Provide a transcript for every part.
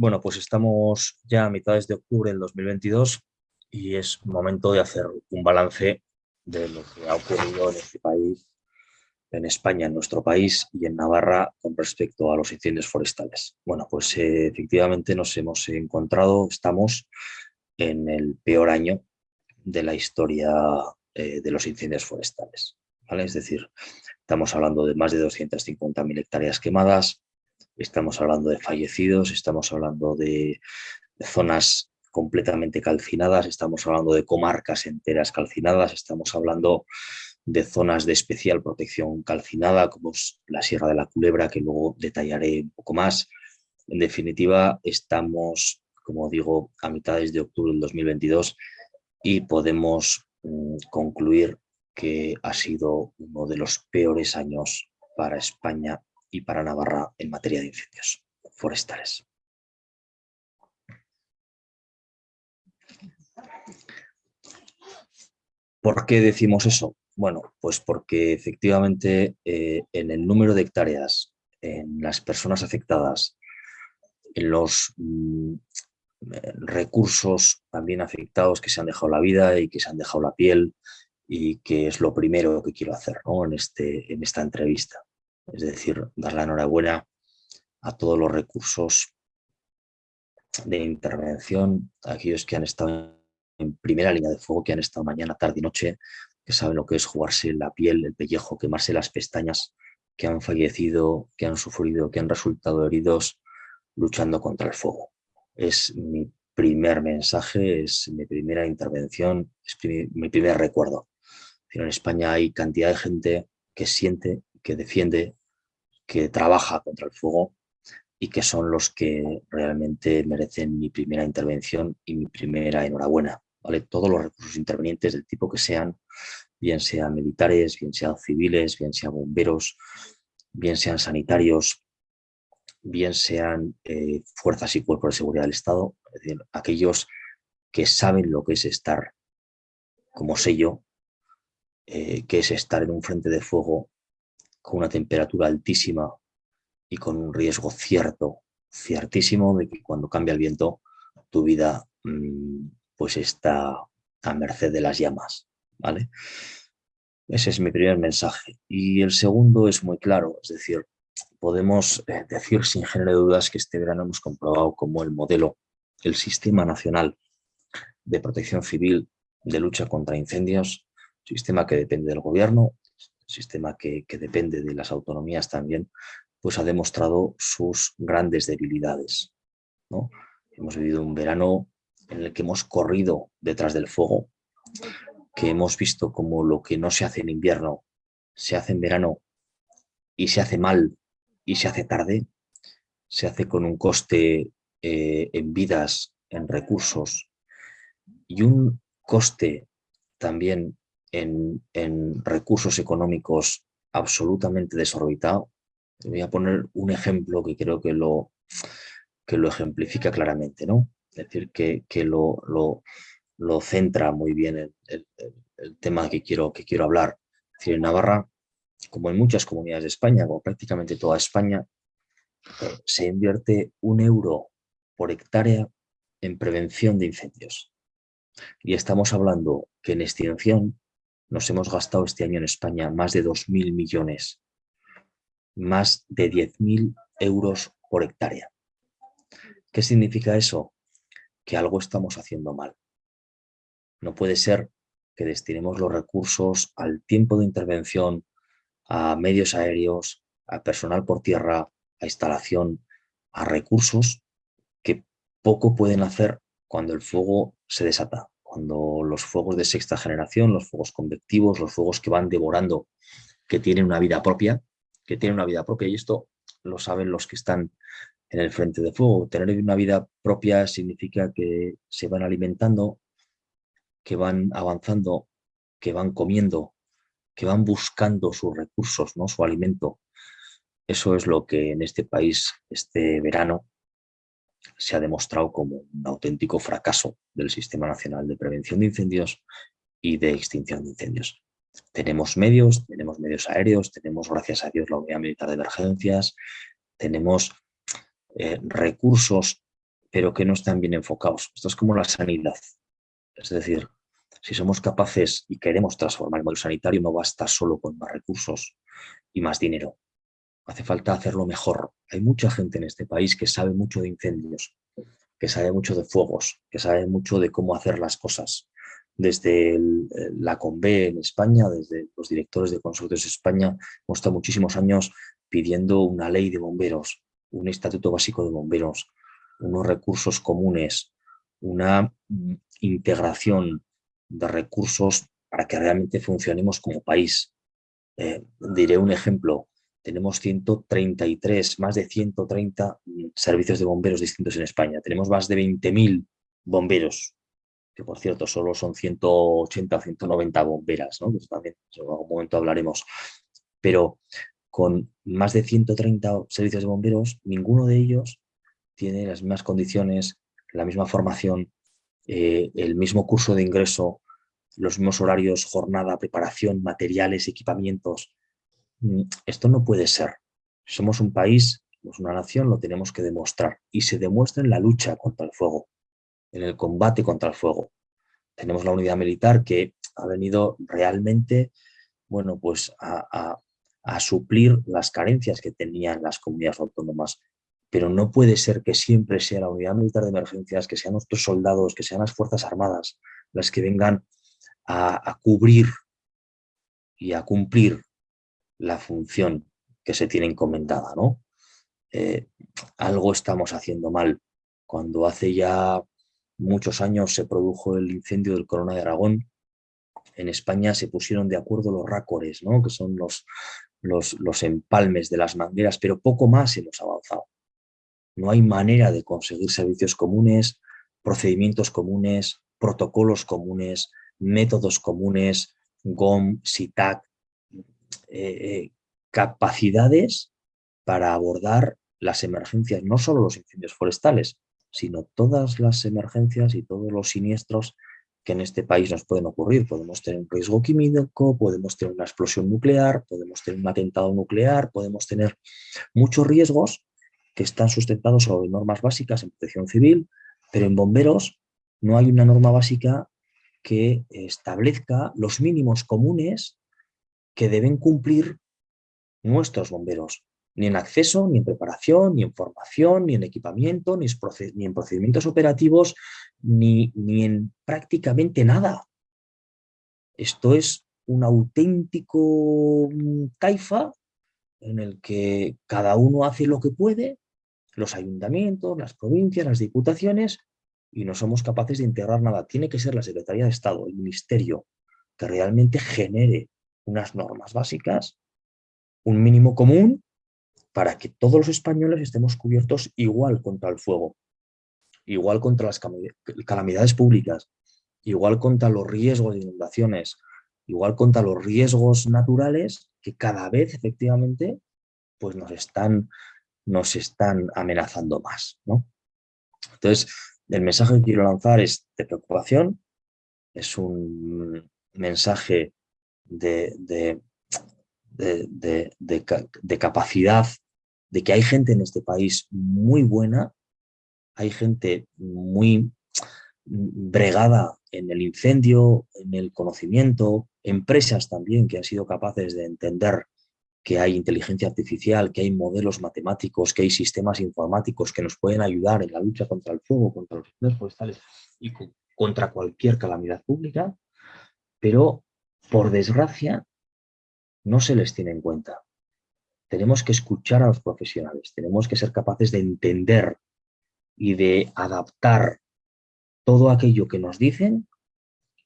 Bueno, pues estamos ya a mitades de octubre del 2022 y es momento de hacer un balance de lo que ha ocurrido en este país, en España, en nuestro país y en Navarra con respecto a los incendios forestales. Bueno, pues eh, efectivamente nos hemos encontrado, estamos en el peor año de la historia eh, de los incendios forestales. Es decir, estamos hablando de más de 250.000 hectáreas quemadas, estamos hablando de fallecidos, estamos hablando de zonas completamente calcinadas, estamos hablando de comarcas enteras calcinadas, estamos hablando de zonas de especial protección calcinada, como es la Sierra de la Culebra, que luego detallaré un poco más. En definitiva, estamos, como digo, a mitades de octubre del 2022 y podemos mm, concluir que ha sido uno de los peores años para España y para Navarra en materia de incendios forestales. ¿Por qué decimos eso? Bueno, pues porque efectivamente eh, en el número de hectáreas, en las personas afectadas, en los mm, eh, recursos también afectados que se han dejado la vida y que se han dejado la piel y que es lo primero que quiero hacer en, este, en esta entrevista. Es decir, dar la enhorabuena a todos los recursos de intervención, a aquellos que han estado en primera línea de fuego, que han estado mañana, tarde y noche, que saben lo que es jugarse la piel, el pellejo, quemarse las pestañas, que han fallecido, que han sufrido, que han resultado heridos luchando contra el fuego. Es mi primer mensaje, es mi primera intervención, es mi primer recuerdo. En España hay cantidad de gente que siente, que defiende, que trabaja contra el fuego y que son los que realmente merecen mi primera intervención y mi primera enhorabuena. ¿vale? Todos los recursos intervenientes del tipo que sean, bien sean militares, bien sean civiles, bien sean bomberos, bien sean sanitarios, bien sean eh, fuerzas y cuerpos de seguridad del Estado, es decir, aquellos que saben lo que es estar como sello, eh, que es estar en un frente de fuego con una temperatura altísima y con un riesgo cierto, ciertísimo de que cuando cambia el viento tu vida mm, pues está a merced de las llamas. ¿vale? Ese es mi primer mensaje. Y el segundo es muy claro, es decir, podemos eh, decir sin género de dudas que este verano hemos comprobado como el modelo, el Sistema Nacional de Protección Civil de Lucha contra Incendios, sistema que depende del gobierno, sistema que, depende de las autonomías también, pues ha demostrado sus grandes debilidades. ¿no? Hemos vivido un verano en el que hemos corrido detrás del fuego, que hemos visto como lo que no se hace en invierno se hace en verano y se hace mal y se hace tarde, se hace con un coste eh, en vidas, en recursos y un coste también en, recursos económicos absolutamente desorbitado. Voy a poner un ejemplo que creo que lo, que lo ejemplifica claramente, ¿no? Es decir, que, lo, lo, centra muy bien el, tema que quiero, que quiero hablar. Es decir, en Navarra, como en muchas comunidades de España, como prácticamente toda España, se invierte un euro por hectárea en prevención de incendios. Y estamos hablando que en extinción nos hemos gastado este año en España más de 2.000 millones, más de 10.000 euros por hectárea. ¿Qué significa eso? Que algo estamos haciendo mal. No puede ser que destinemos los recursos al tiempo de intervención, a medios aéreos, a personal por tierra, a instalación, a recursos que poco pueden hacer cuando el fuego se desata cuando los fuegos de sexta generación, los fuegos convectivos, los fuegos que van devorando, que tienen una vida propia, que tienen una vida propia, y esto lo saben los que están en el frente de fuego. Tener una vida propia significa que se van alimentando, que van avanzando, que van comiendo, que van buscando sus recursos, ¿no? su alimento. Eso es lo que en este país, este verano, se ha demostrado como un auténtico fracaso del Sistema Nacional de Prevención de Incendios y de Extinción de Incendios. tenemos medios, tenemos medios aéreos, tenemos, gracias a Dios, la Unidad Militar de Emergencias, tenemos eh, recursos, pero que no están bien enfocados. Esto es como la sanidad. Es decir, si somos capaces y queremos transformar el modelo sanitario, no basta solo con más recursos y más dinero. Hace falta hacerlo mejor. Hay mucha gente en este país que sabe mucho de incendios, que sabe mucho de fuegos, que sabe mucho de cómo hacer las cosas. Desde la CONVE en España, desde los directores de consorcios de España, hemos estado muchísimos años pidiendo una ley de bomberos, un estatuto básico de bomberos, unos recursos comunes, una integración de recursos para que realmente funcionemos como país. Eh, diré un ejemplo, tenemos 133, más de 130 mm, servicios de bomberos distintos en España. Tenemos más de 20.000 bomberos, que por cierto solo son 180 o 190 bomberas, ¿no? que también en algún momento hablaremos. Pero con más de 130 servicios de bomberos, ninguno de ellos tiene las mismas condiciones, la misma formación, eh, el mismo curso de ingreso, los mismos horarios, jornada, preparación, materiales, equipamientos. Mm, esto no puede ser. Somos un país, somos una nación, lo tenemos que demostrar. Y se demuestra en la lucha contra el fuego, en el combate contra el fuego. Tenemos la unidad militar que ha venido realmente bueno, pues a, a suplir las carencias que tenían las comunidades autónomas pero no puede ser que siempre sea la unidad militar de emergencias, que sean nuestros soldados, que sean las Fuerzas Armadas, las que vengan a, cubrir y a cumplir la función que se tiene encomendada. ¿no? Eh, algo estamos haciendo mal. Cuando hace ya muchos años se produjo el incendio del Corona de Aragón, en España se pusieron de acuerdo los rácores, ¿no? que son los, los, los empalmes de las mangueras, pero poco más hemos avanzado. No hay manera de conseguir servicios comunes, procedimientos comunes, protocolos comunes, métodos comunes, GOM, SITAC, eh, eh, capacidades para abordar las emergencias, no solo los incendios forestales, sino todas las emergencias y todos los siniestros que en este país nos pueden ocurrir. Podemos tener un riesgo químico, podemos tener una explosión nuclear, podemos tener un atentado nuclear, podemos tener muchos riesgos que están sustentados sobre normas básicas en protección civil, pero en bomberos no hay una norma básica que establezca los mínimos comunes que deben cumplir nuestros bomberos, ni en acceso, ni en preparación, ni en formación, ni en equipamiento, ni en procedimientos operativos, ni, ni en prácticamente nada. Esto es un auténtico taifa en el que cada uno hace lo que puede, los ayuntamientos, las provincias, las diputaciones, y no somos capaces de integrar nada. Tiene que ser la Secretaría de Estado, el Ministerio, que realmente genere unas normas básicas, un mínimo común, para que todos los españoles estemos cubiertos igual contra el fuego, igual contra las calamidades públicas, igual contra los riesgos de inundaciones, igual contra los riesgos naturales que cada vez efectivamente pues nos están, nos están amenazando más. ¿no? Entonces, el mensaje que quiero lanzar es de preocupación, es un mensaje de, de, de, capacidad, de que hay gente en este país muy buena, hay gente muy bregada en el incendio, en el conocimiento, empresas también que han sido capaces de entender que hay inteligencia artificial, que hay modelos matemáticos, que hay sistemas informáticos que nos pueden ayudar en la lucha contra el fuego, contra los incendios forestales y contra cualquier calamidad pública, pero por desgracia no se les tiene en cuenta. Tenemos que escuchar a los profesionales, tenemos que ser capaces de entender y de adaptar todo aquello que nos dicen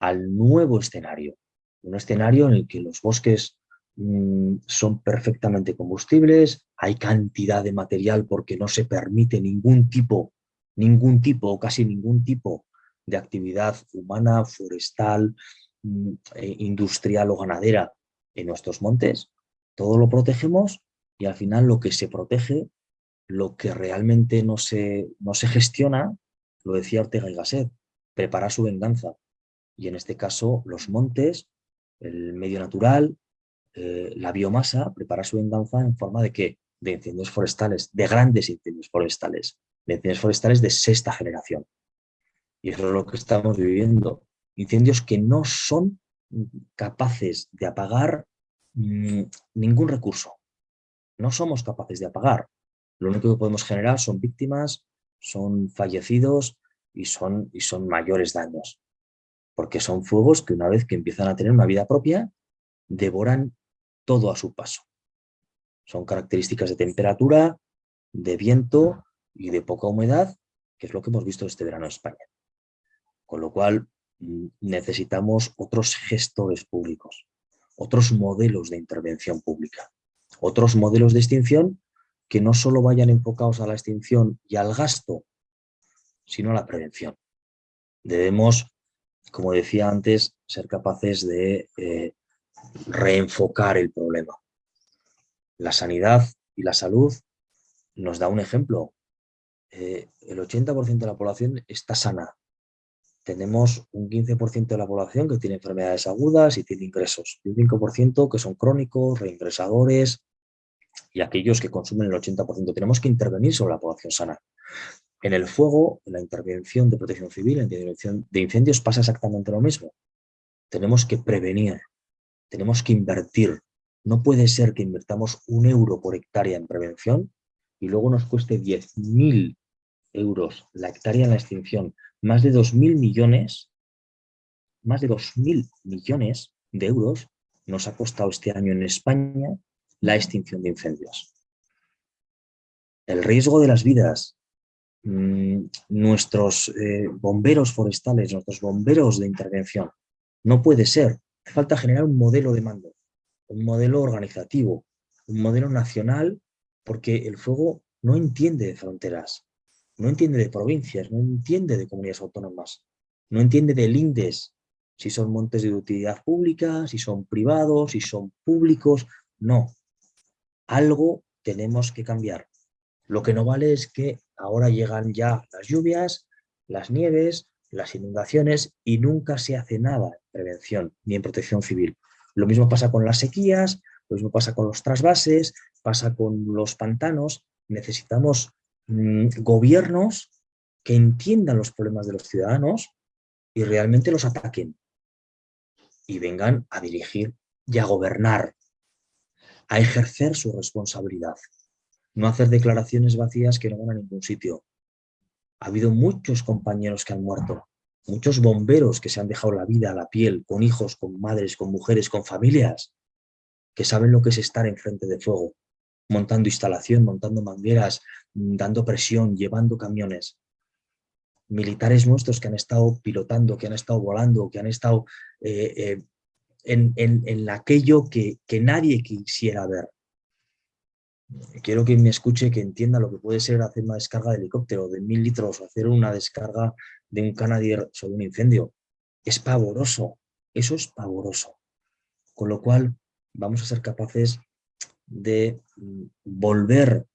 al nuevo escenario. Un escenario en el que los bosques Mm, son perfectamente combustibles, hay cantidad de material porque no se permite ningún tipo, ningún tipo o casi ningún tipo de actividad humana, forestal, industrial o ganadera en nuestros montes. Todo lo protegemos y al final lo que se protege, lo que realmente no se, no se gestiona, lo decía Ortega y Gasset, prepara su venganza. Y en este caso los montes el medio natural, eh, la biomasa, prepara su venganza en forma de qué? De incendios forestales, de grandes incendios forestales, de incendios forestales de sexta generación. Y eso es lo que estamos viviendo. Incendios que no son capaces de apagar mm, ningún recurso. No somos capaces de apagar. Lo único que podemos generar son víctimas, son fallecidos y son, y son mayores daños. Porque son fuegos que una vez que empiezan a tener una vida propia, devoran todo a su paso. Son características de temperatura, de viento y de poca humedad, que es lo que hemos visto este verano en España. Con lo cual necesitamos otros gestores públicos, otros modelos de intervención pública, otros modelos de extinción que no solo vayan enfocados a la extinción y al gasto, sino a la prevención. Debemos, como decía antes, ser capaces de eh, reenfocar el problema. La sanidad y la salud nos da un ejemplo. Eh, el 80% de la población está sana. Tenemos un 15% de la población que tiene enfermedades agudas y tiene ingresos. Y un 5% que son crónicos, reingresadores, y aquellos que consumen el 80%. Tenemos que intervenir sobre la población sana. En el fuego, en la intervención de protección civil, en la intervención de incendios, pasa exactamente lo mismo. Tenemos que prevenir, tenemos que invertir. No puede ser que invertamos un euro por hectárea en prevención y luego nos cueste 10.000 euros la hectárea en la extinción. Más de 2.000 millones, más de 2.000 millones de euros nos ha costado este año en España la extinción de incendios. El riesgo de las vidas, mm, nuestros eh, bomberos forestales, nuestros bomberos de intervención, no puede ser. Falta generar un modelo de mando, un modelo organizativo, un modelo nacional, porque el fuego no entiende de fronteras, no entiende de provincias, no entiende de comunidades autónomas, no entiende de lindes, si son montes de utilidad pública, si son privados, si son públicos, no algo tenemos que cambiar. Lo que no vale es que ahora llegan ya las lluvias, las nieves, las inundaciones y nunca se hace nada en prevención ni en protección civil. Lo mismo pasa con las sequías, lo mismo pasa con los trasvases, pasa con los pantanos. Necesitamos mm, gobiernos que entiendan los problemas de los ciudadanos y realmente los ataquen y vengan a dirigir y a gobernar a ejercer su responsabilidad. No hacer declaraciones vacías que no van a ningún sitio. Ha habido muchos compañeros que han muerto, muchos bomberos que se han dejado la vida a la piel, con hijos, con madres, con mujeres, con familias, que saben lo que es estar enfrente de fuego, montando instalación, montando mangueras, dando presión, llevando camiones. Militares nuestros que han estado pilotando, que han estado volando, que han estado eh, eh, en, aquello que, nadie quisiera ver. Quiero que me escuche, que entienda lo que puede ser hacer una descarga de helicóptero de mil litros o hacer una descarga de un Canadier sobre un incendio. Es pavoroso, eso es pavoroso. Con lo cual vamos a ser capaces de mm, volver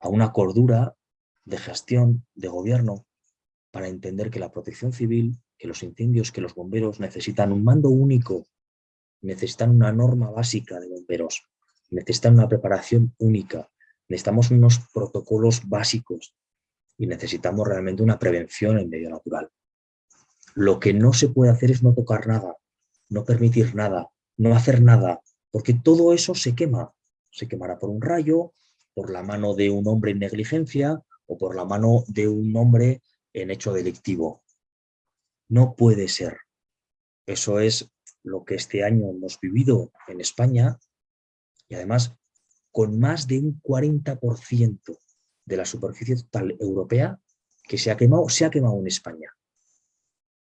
a una cordura de gestión, de gobierno, para entender que la protección civil, que los incendios, que los bomberos necesitan un mando único necesitan una norma básica de bomberos, necesitan una preparación única, necesitamos unos protocolos básicos y necesitamos realmente una prevención en medio natural. Lo que no se puede hacer es no tocar nada, no permitir nada, no hacer nada, porque todo eso se quema. Se quemará por un rayo, por la mano de un hombre en negligencia o por la mano de un hombre en hecho delictivo. No puede ser. Eso es lo que este año hemos vivido en España y además con más de un 40% de la superficie total europea que se ha quemado, se ha quemado en España.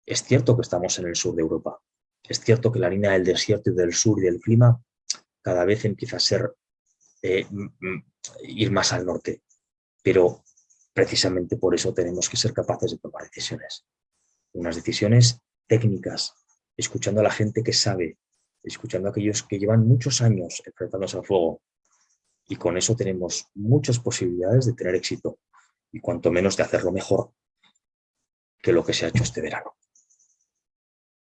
Es cierto que estamos en el sur de Europa, es cierto que la línea del desierto y del sur y del clima cada vez empieza a ser eh, ir más al norte, pero precisamente por eso tenemos que ser capaces de tomar decisiones. Unas decisiones técnicas, escuchando a la gente que sabe, escuchando a aquellos que llevan muchos años enfrentándose al fuego. Y con eso tenemos muchas posibilidades de tener éxito y cuanto menos de hacerlo mejor que lo que se ha hecho este verano.